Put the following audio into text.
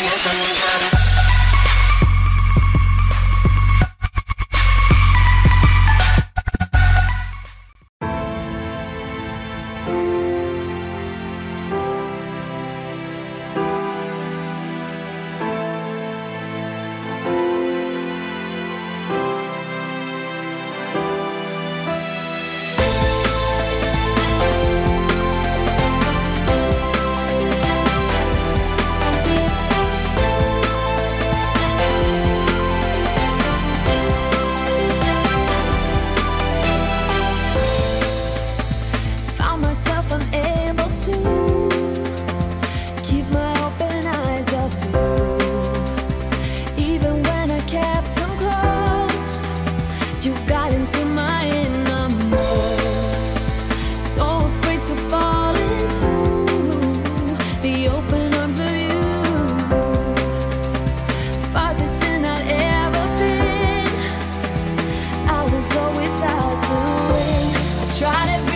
Yes, I'm So always how to win. I try to.